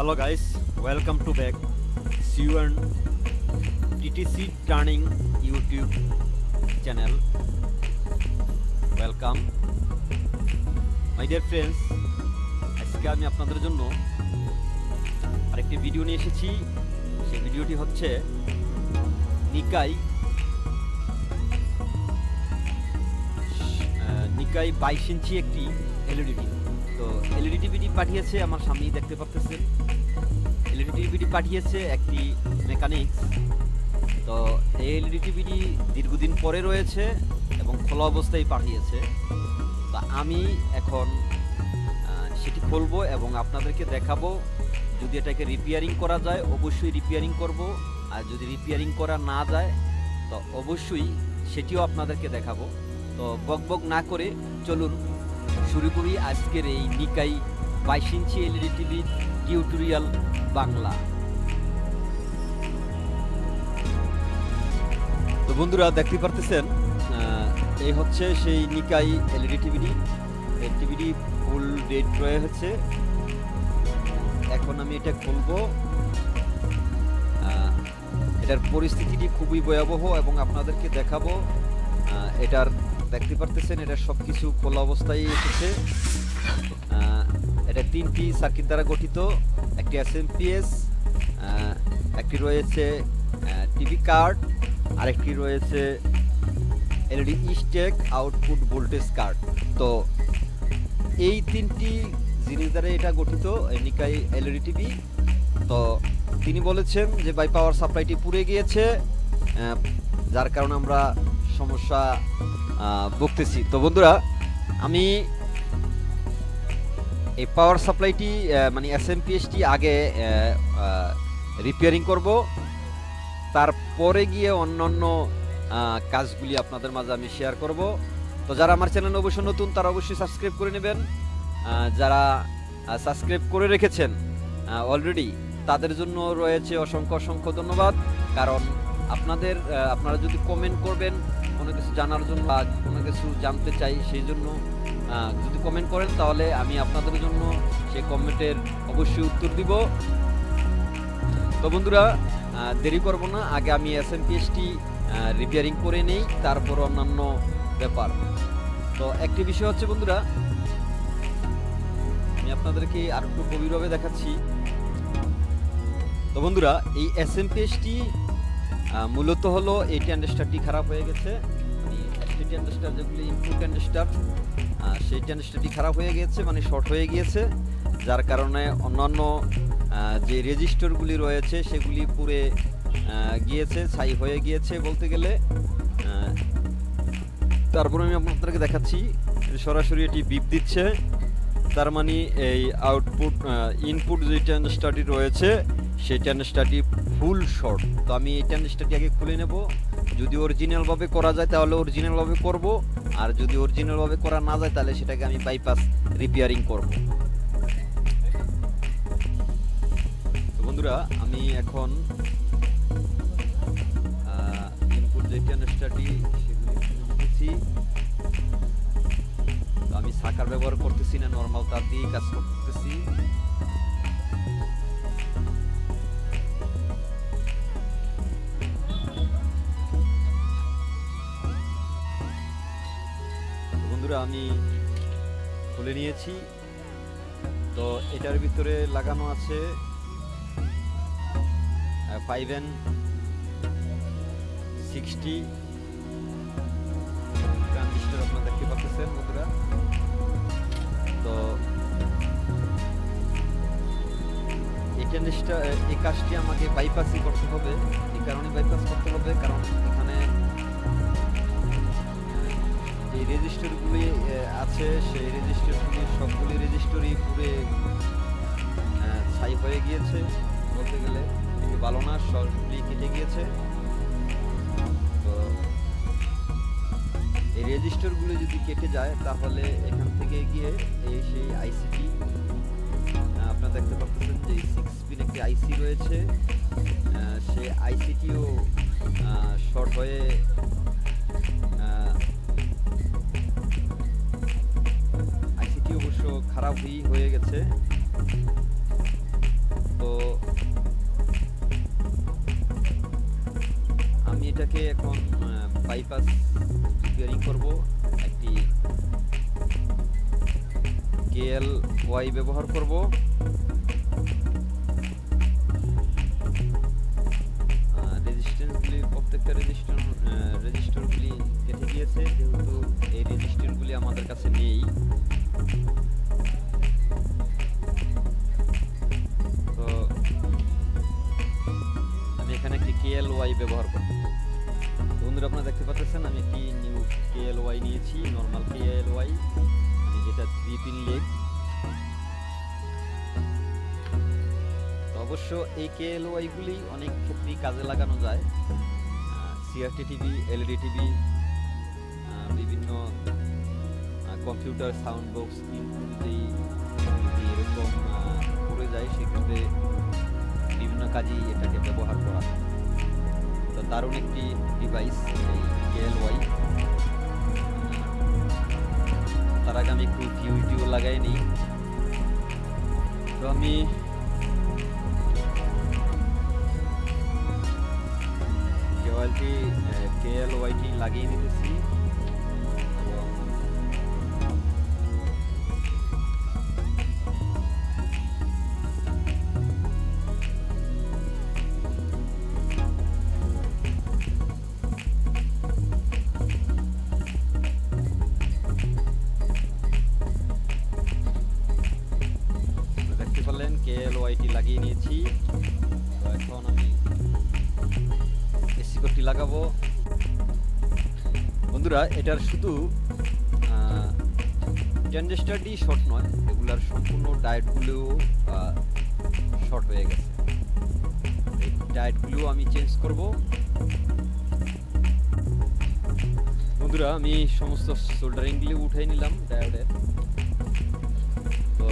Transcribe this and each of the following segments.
hello, guys. Welcome to back. C1 TTC Turning YouTube channel. Welcome. My dear friends, আজকে আমি আপনাদের জন্য আরেকটি ভিডিও নিয়ে এসেছি। সেই ভিডিওটি হচ্ছে নিকাই নিকাই বাইশ ইঞ্চি একটি এলইডি টিভি তো এলইডি টিভিটি পাঠিয়েছে আমার সামনেই দেখতে পাচ্ছেন। এলইডি টিভিটি পাঠিয়েছে একটি মেকানিক্স তো এই এলইডি টিভিটি দীর্ঘদিন পরে রয়েছে এবং খোলা অবস্থায় পাঠিয়েছে। তো আমি এখন সেটি খুলবো এবং আপনাদেরকে দেখাবো। যদি এটাকে রিপেয়ারিং করা যায়, অবশ্যই রিপেয়ারিং করব। আর যদি রিপেয়ারিং করা না যায়, তো অবশ্যই সেটিও আপনাদেরকে দেখাবো। তো বক বক না করে চলুন, শুরু করি আজকের এই নিকাই বাইশ inch LED TV tutorial Bangla. তো বন্ধুরা, দেখতে পারতেছেন এই হচ্ছে সেই নিকাই এলইডি টিভিটি। এই টিভিটি ফুল ডেট রয়েছে এখন আমি এটা খুলবো। এটার পরিস্থিতিটি খুবই ভয়াবহ এবং আপনাদেরকে দেখাবো। এটার, দেখতে পারতেছেন এটা সব কিছু খোলা অবস্থায় এসেছে। এটা তিনটি সার্কিট দ্বারা গঠিত। একটি এস এম পিএস একটি রয়েছে টিভি কার্ড আরেকটি রয়েছে LED stack output voltage card তো এই তিনটি জিনিস দ্বারা এটা গঠিত নিকাই এলইডি টিভি তো তিনি বলেছেন যে বাই পাওয়ার সাপ্লাইটি পুড়ে গিয়েছে যার কারণে আমরা সমস্যা ভুগতেছি। তো বন্ধুরা, আমি এই পাওয়ার সাপ্লাইটি মানে এস এম পিএসটি আগে রিপেয়ারিং করব। তারপরে গিয়ে অন্যান্য আহ, কাজগুলি আপনাদের মাঝে আমি শেয়ার করব। তো যারা আমার চ্যানেল অবশ্যই নতুন তারা অবশ্যই সাবস্ক্রাইব করে নেবেন। যারা সাবস্ক্রাইব করে রেখেছেন অলরেডি তাদের জন্য রয়েছে অসংখ্য অসংখ্য ধন্যবাদ। কারণ আপনাদের আপনারা যদি কমেন্ট করবেন কোনো কিছু জানার জন্য বা কোনো কিছু জানতে চাই সেই জন্য যদি কমেন্ট করেন, তাহলে আমি আপনাদের জন্য সেই কমেন্টের অবশ্যই উত্তর দিব। তো বন্ধুরা দেরি করব না। আগে আমি এস এম পিএসটি রিপেয়ারিং করে নেই, তারপর অন্যান্য ব্যাপার। তো একটি বিষয় হচ্ছে, বন্ধুরা, আমি আপনাদেরকে আর একটু গভীরভাবে দেখাচ্ছি। তো বন্ধুরা, এই এস এম পিএসটি মূলত হলো এই ট্যান্ডেস্টারটি খারাপ হয়ে গেছে। মানে এসটি যেগুলি ইনপুট ট্যান্ডেস্টার সেই ট্যান্ডেস্টারটি খারাপ হয়ে গিয়েছে মানে শর্ট হয়ে গিয়েছে, যার কারণে অন্যান্য যে রেজিস্টারগুলি রয়েছে, সেগুলি পুড়ে গিয়েছে, ছাই হয়ে গিয়েছে বলতে গেলে। তারপরে আমি আপনাদেরকে দেখাচ্ছি, সরাসরি এটি বিপ দিচ্ছে, তার মানে এই আউটপুট ইনপুট যে ট্যান্ডেস্টারটি রয়েছে, সেই ট্যান্ডেস্টারটি ফুল শর্ট তো আমি এই ট্যান্ডেস্টারটি আগে খুলে নেব। যদি অরিজিনালভাবে করা যায়, তাহলে অরিজিনালভাবে করব। আর যদি অরিজিনালভাবে করা না যায়, তাহলে সেটাকে আমি বাইপাস রিপেয়ারিং করব। তো বন্ধুরা, আমি এখন ইনপুট যে ট্যান্ডেস্টারটি সেগুলি আমি সাকার ব্যবহার করতেছি না নর্মাল তার দিয়েই কাজ আমি খুলে নিয়েছি। তো এটার ভিতরে লাগানো আছে ফাইভ এন সিক্সটি ট্রানজিস্টার আপনারা দেখতে পাচ্ছেন বন্ধুরা। তো এই ট্রানজিস্টার এই কাজটি আমাকে বাইপাসই করতে হবে। এই কারণে বাইপাস করতে হবে, কারণ এখানে এই রেজিস্টারগুলি আছে, সেই রেজিস্টারগুলি সবগুলি রেজিস্টারই পুরে ছাই হয়ে গিয়েছে। বলতে গেলে একটু ভালো না সবগুলি কেটে গিয়েছে। তো এই রেজিস্টারগুলো যদি কেটে যায়, তাহলে এখান থেকে গিয়ে এই সেই আইসিটি আপনারা দেখতে পাচ্ছেন যে সিক্স পিন একটি আইসি রয়েছে। সেই আইসিটিও শর্ট হয়ে ভি হয়ে গেছে। তো আমি এটাকে এখন বাইপাস রিপেয়ারিং করব। একটি কেএল ওয়াই ব্যবহার করব। কেএল ওয়াইগুলি অনেক ক্ষেত্রেই কাজে লাগানো যায়। সিআরটি টিভি এলইডি টিভি বিভিন্ন কম্পিউটার সাউন্ড বক্স যদি এরকম পড়ে যায়, সেক্ষেত্রে বিভিন্ন কাজেই এটাকে ব্যবহার করা তো দারুণ একটি ডিভাইস এই কেএলওয়াই তার আগে আমি একটু ভিউ টিউ লাগাই নিই। তো আমি কেওয়ালটি কেএলওয়াইটি লাগিয়ে নিতেছি দেখতে পারলেন কেএলওয়াইটি লাগিয়ে নিয়েছি। তো এখন আমি এসি কোডটি লাগাবো। বন্ধুরা, এটার শুধু ট্রানজিস্টারটি শর্ট নয়, এগুলার সম্পূর্ণ ডায়েটগুলোও শর্ট হয়ে গেছে। এই ডায়েটগুলোও আমি চেঞ্জ করব। বন্ধুরা, আমি সমস্ত সোল্ডারিংগুলি উঠে নিলাম ডায়োডের তো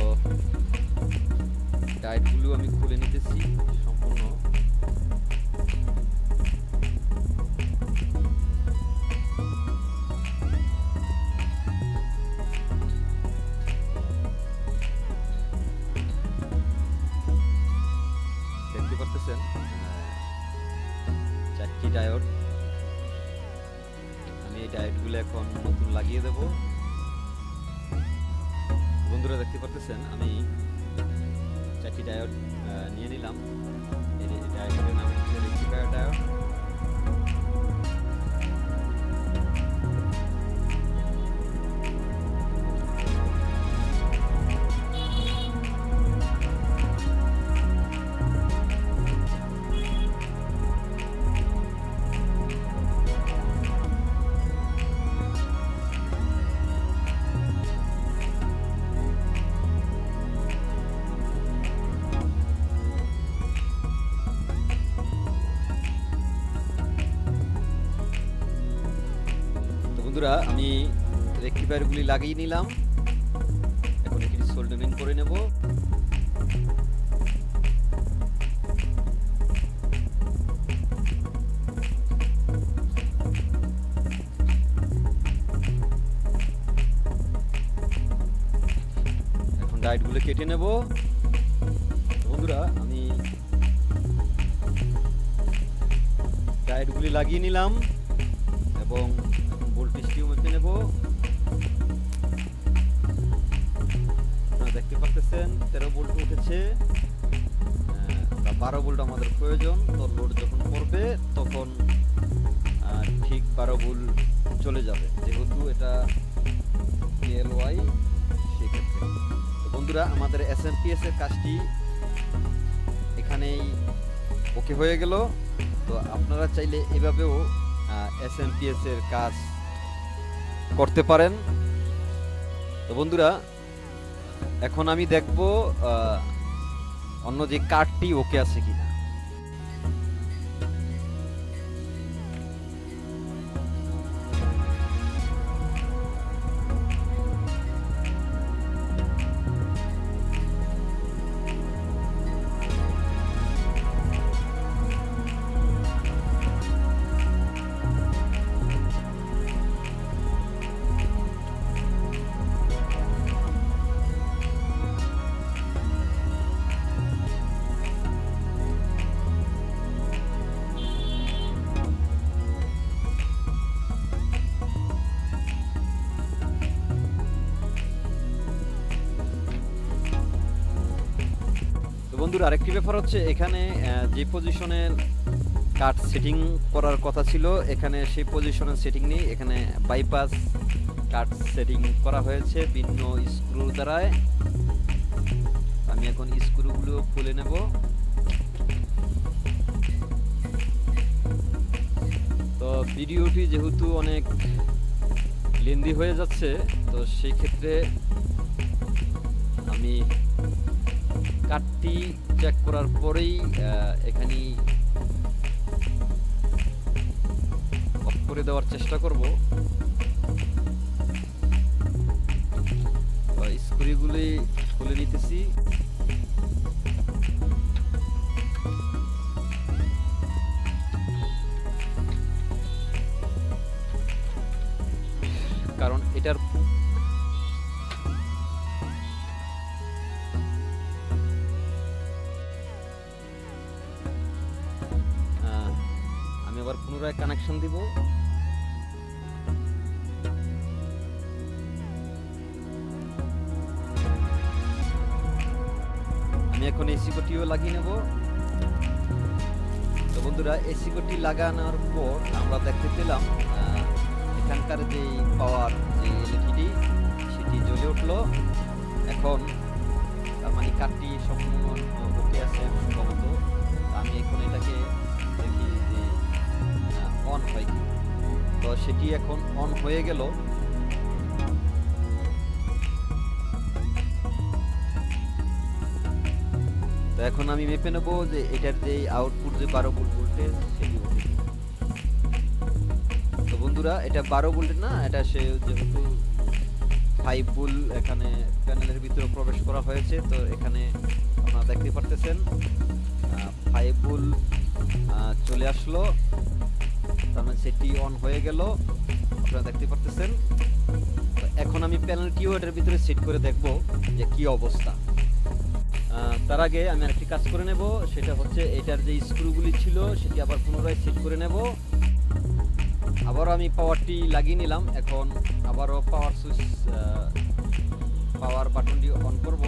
ডায়েটগুলো আমি খুলে নিতেছি। এখন নতুন লাগিয়ে দেব। বন্ধুরা দেখতে পারতেছেন, আমি চারটি ডায়োড নিয়ে নিলাম। এই ডায়োডের নাম হচ্ছে রেক্টিফায়ার ডায়োড। বন্ধুরা, আমি রেক্টিফায়ারগুলি লাগিয়ে নিলাম। এখন এটি সোল্ডারিং করে নেব। এখন ডায়েটগুলো কেটে নেব। বন্ধুরা, আমি ডায়েটগুলি লাগিয়ে নিলাম এবং আপনারা দেখতে পাচ্ছেন তেরো ভোল্ট উঠেছে। বারো ভোল্ট আমাদের প্রয়োজন। তো লোড যখন পড়বে, তখন ঠিক বারো ভোল্ট চলে যাবে। যেহেতু এটা ওয়াই সেক্ষেত্রে। বন্ধুরা, আমাদের এস এম পি এস এর কাজটি এখানেই ওকে হয়ে গেল। তো আপনারা চাইলে এভাবেও এস এম পি এস এর কাজ করতে পারেন। তো বন্ধুরা এখন আমি দেখব অন্য যে কার্ডটি ওকে আছে কিনা। বন্ধুরা, আরেকটি ব্যাপার হচ্ছে এখানে যে পজিশনে কাট সেটিং করার কথা ছিল, এখানে সেই পজিশনে সেটিং নেই। এখানে বাইপাস কাট সেটিং করা হয়েছে ভিন্ন স্ক্রু দ্বারায়। আমি এখন স্ক্রুগুলো খুলে নেব। তো ভিডিওটি যেহেতু অনেক লেন্দি হয়ে যাচ্ছে, তো সেই ক্ষেত্রে আমি কাটটি চেক করার পরেই আহ, এখানেই অফ করে দেওয়ার চেষ্টা করব। স্ক্রুগুলি খুলে নিতেছি। কারণ এটার আবার পুনরায় কানেকশন দিব। আমি এখন এসি কোটিও লাগিয়ে নেব। তো বন্ধুরা এসি কোটি লাগানোর পর আমরা দেখতে পেলাম এখানকার যে পাওয়ার যে এলইডি সেটি জ্বলে উঠল। এখন মানে কাঠটি সম্পূর্ণ আছে, সম্ভবত সেটি এখন অন হয়ে গেল। তো এখন আমি মেপে নেব যে এটার যে আউটপুট যে বারো ভোল্ট ভোল্টেজ সেটি তো বন্ধুরা, এটা বারো ভোল্টের না, এটা সে যেহেতু ফাইভ ভোল এখানে প্যানেলের ভিতরে প্রবেশ করা হয়েছে, তো এখানে আপনারা দেখতে পারতেছেন ফাইভ ভোল চলে আসলো। তার সেটি অন হয়ে গেল। আপনারা দেখতে পারতেছেন। এখন আমি প্যানেলটিও এটার ভিতরে সেট করে দেখব যে কি অবস্থা। তার আগে আমি আরেকটি কাজ করে নেব। সেটা হচ্ছে এটার যে স্ক্রুগুলি ছিল, সেটি আবার পুনরায় সেট করে নেব। আবারও আমি পাওয়ারটি লাগিয়ে নিলাম। এখন আবারও পাওয়ার সুইচ পাওয়ার বাটনটি অন করব।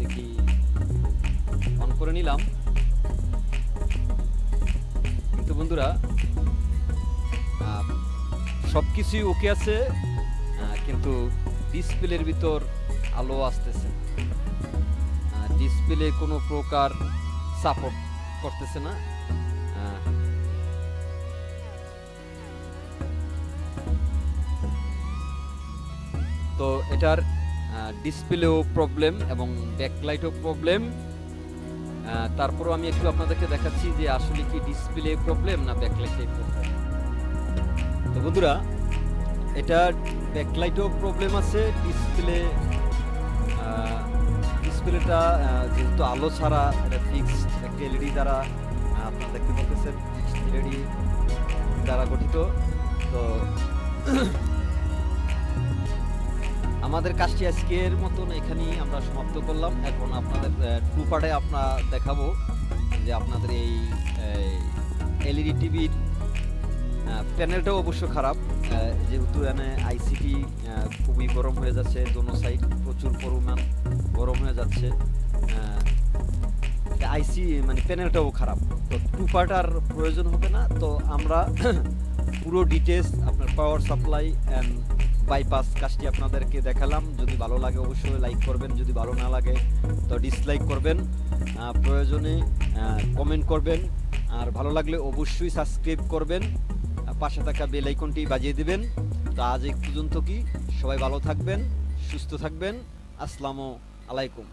দেখি অন করে নিলাম। কিন্তু বন্ধুরা সব কিছুই ওকে আছে কিন্তু ডিসপ্লের ভিতর আলো আসতেছে ডিসপ্লে কোনো প্রকার সাপোর্ট করতেছে না। তো এটার ডিসপ্লেও প্রবলেম এবং ব্যাকলাইটও প্রবলেম তারপরও আমি একটু আপনাদেরকে দেখাচ্ছি যে আসলে কি ডিসপ্লে প্রবলেম না ব্যাকলাইটে প্রবলেম তো বন্ধুরা এটা ব্যাকলাইটও প্রবলেম আছে ডিসপ্লে ডিসপ্লেটা যেহেতু আলো ছাড়া এটা ফিক্সড একটা এলইডি দ্বারা আপনারা দেখতে পাচ্ছেন এলইডি দ্বারা গঠিত। তো আমাদের কাজটি আজকের মতন এখানেই আমরা সমাপ্ত করলাম। এখন আপনাদের টু পার্টে আমরা দেখাবো যে আপনাদের এই এলইডি টিভির প্যানেলটাও অবশ্য খারাপ। যেহেতু এখানে আইসিটি খুবই গরম হয়ে যাচ্ছে দোনো সাইড প্রচুর পরিমাণ গরম হয়ে যাচ্ছে। আইসি মানে প্যানেলটাও খারাপ। তো টু পার্ট আর প্রয়োজন হবে না, তো আমরা পুরো ডিটেলস আপনার পাওয়ার সাপ্লাই অ্যান্ড বাইপাস কাজটি আপনাদেরকে দেখালাম। যদি ভালো লাগে অবশ্যই লাইক করবেন, যদি ভালো না লাগে, তো ডিসলাইক করবেন। প্রয়োজনে কমেন্ট করবেন। আর ভালো লাগলে অবশ্যই সাবস্ক্রাইব করবেন। পাশে থাকা বেল আইকনটি বাজিয়ে দিবেন। তো আজ এই পর্যন্ত কি? সবাই ভালো থাকবেন, সুস্থ থাকবেন। আসসালামু আলাইকুম।